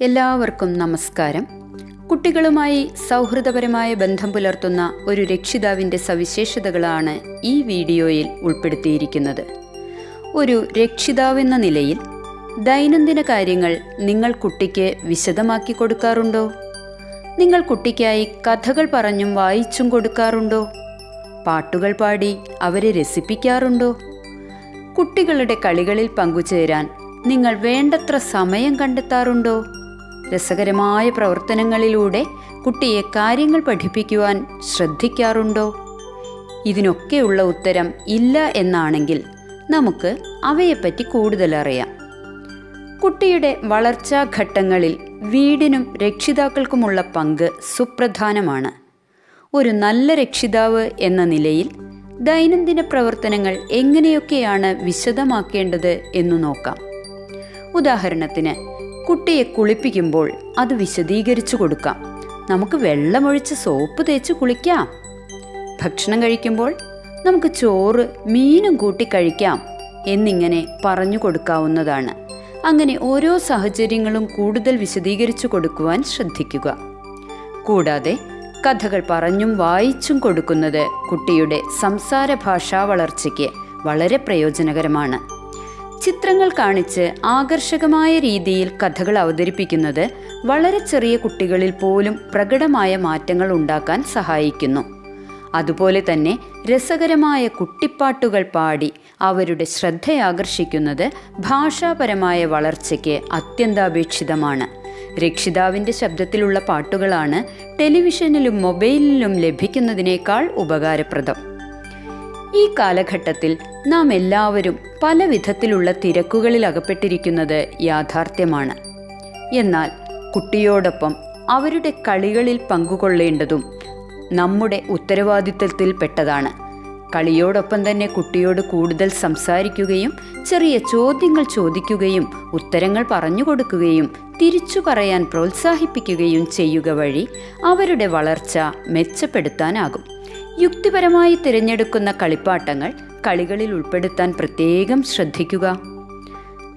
എല്ലാവർക്കും നമസ്കാരം. കുട്ടികളുമായി സൗഹൃദപരമായ ബന്ധം പുലർത്തുന്ന ഒരു രക്ഷിതാവിന്റെ സവിശേഷതകളാണ് ഈ വീഡിയോയിൽ ഉൾപ്പെടുത്തിയിരിക്കുന്നത്. ഒരു രക്ഷിതാവെന്ന നിലയിൽ ദൈനംദിന കാര്യങ്ങൾ നിങ്ങൾ കുട്ടിക്ക് വിശദമാക്കി കൊടുക്കാറുണ്ടോ? നിങ്ങൾ കുട്ടിക്കായി കഥകൾ പറഞ്ഞും വായിച്ചും കൊടുക്കാറുണ്ടോ? പാട്ടുകൾ പാടി അവരെ രസിപ്പിക്കാറുണ്ടോ? കുട്ടികളുടെ കളികളിൽ പങ്കുചേരാൻ നിങ്ങൾ വേണ്ടത്ര സമയം കണ്ടെത്താറുണ്ടോ? രസകരമായ പ്രവർത്തനങ്ങളിലൂടെ കുട്ടിയെ കാര്യങ്ങൾ പഠിപ്പിക്കുവാൻ ശ്രദ്ധിക്കാറുണ്ടോ? ഇതിനൊക്കെയുള്ള ഉത്തരം ഇല്ല എന്നാണെങ്കിൽ നമുക്ക് അവയെപ്പറ്റി കൂടുതലറിയാം കുട്ടിയുടെ വളർച്ചാ ഘട്ടങ്ങളിൽ വീടിനും രക്ഷിതാക്കൾക്കുമുള്ള പങ്ക് സുപ്രധാനമാണ്. ഒരു നല്ല രക്ഷിതാവ് എന്ന നിലയിൽ ദൈനംദിന പ്രവർത്തനങ്ങൾ എങ്ങനെയൊക്കെയാണ് വിശദമാക്കേണ്ടത് എന്നു നോക്കാം. ഉദാഹരണത്തിന് കുട്ടിയെ കുളിപ്പിക്കുമ്പോൾ അത് വിശദീകരിച്ചു കൊടുക്കാം. നമുക്ക് വെള്ളമൊഴിച്ച് സോപ്പ് തേച്ച് കുളിക്കാം. ഭക്ഷണം കഴിക്കുമ്പോൾ നമുക്ക് ചോറ് മീനും കൂട്ടി കഴിക്കാം എന്നിങ്ങനെ പറഞ്ഞു കൊടുക്കാവുന്നതാണ്. അങ്ങനെ ഓരോ സാഹചര്യങ്ങളും കൂടുതൽ വിശദീകരിച്ചു കൊടുക്കുവാൻ ശ്രദ്ധിക്കുക. കൂടാതെ കഥകൾ പറഞ്ഞും വായിച്ചും കൊടുക്കുന്നത് കുട്ടിയുടെ സംസാര ഭാഷാ വളർച്ചയ്ക്ക് വളരെ പ്രയോജനകരമാണ്. ചിത്രങ്ങൾ കാണിച്ച് ആകർഷകമായ രീതിയിൽ കഥകൾ അവതരിപ്പിക്കുന്നത് വളരെ ചെറിയ കുട്ടികളിൽ പോലും പ്രകടമായ മാറ്റങ്ങൾ ഉണ്ടാക്കാൻ സഹായിക്കുന്നു. അതുപോലെ തന്നെ രസകരമായ കുട്ടിപ്പാട്ടുകൾ പാടി അവരുടെ ശ്രദ്ധയാകർഷിക്കുന്നത് ഭാഷാപരമായ വളർച്ചയ്ക്ക് അത്യന്താപേക്ഷിതമാണ്. രക്ഷിതാവിന്റെ ശബ്ദത്തിലുള്ള പാട്ടുകളാണ് ടെലിവിഷനിലും മൊബൈലിലും ലഭിക്കുന്നതിനേക്കാൾ ഉപകാരപ്രദം. ഈ കാലഘട്ടത്തിൽ നാം എല്ലാവരും പല വിധത്തിലുള്ള തിരക്കുകളിൽ അകപ്പെട്ടിരിക്കുന്നത് യാഥാർത്ഥ്യമാണ്. എന്നാൽ കുട്ടിയോടൊപ്പം അവരുടെ കളികളിൽ പങ്കുകൊള്ളേണ്ടതും നമ്മുടെ ഉത്തരവാദിത്വത്തിൽപ്പെട്ടതാണ് കളിയോടൊപ്പം തന്നെ കുട്ടിയോട് കൂടുതൽ സംസാരിക്കുകയും ചെറിയ ചോദ്യങ്ങൾ ചോദിക്കുകയും ഉത്തരങ്ങൾ പറഞ്ഞു കൊടുക്കുകയും തിരിച്ചു പറയാൻ പ്രോത്സാഹിപ്പിക്കുകയും ചെയ്യുക വഴി അവരുടെ വളർച്ച മെച്ചപ്പെടുത്താനാകും. യുക്തിപരമായി തിരഞ്ഞെടുക്കുന്ന കളിപ്പാട്ടങ്ങൾ കളികളിൽ ഉൾപ്പെടുത്താൻ പ്രത്യേകം ശ്രദ്ധിക്കുക.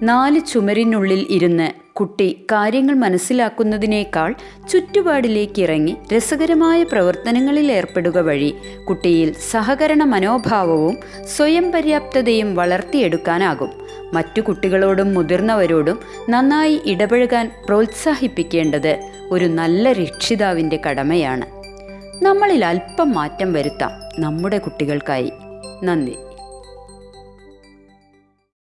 നാല് ചുമരിനുള്ളിൽ ഇരുന്ന് കുട്ടി കാര്യങ്ങൾ മനസ്സിലാക്കുന്നതിനേക്കാൾ ചുറ്റുപാടിലേക്ക് ഇറങ്ങി രസകരമായ പ്രവർത്തനങ്ങളിൽ ഏർപ്പെടുക വഴി കുട്ടിയിൽ സഹകരണ മനോഭാവവും സ്വയം പര്യാപ്തതയും വളർത്തിയെടുക്കാനാകും. മറ്റു കുട്ടികളോടും മുതിർന്നവരോടും നന്നായി ഇടപഴകാൻ പ്രോത്സാഹിപ്പിക്കേണ്ടത് ഒരു നല്ല രക്ഷിതാവിന്റെ കടമയാണ്. നമ്മളിൽ അല്പം മാറ്റം വരുത്താം. നമ്മുടെ കുട്ടികൾക്കായി. നന്ദി.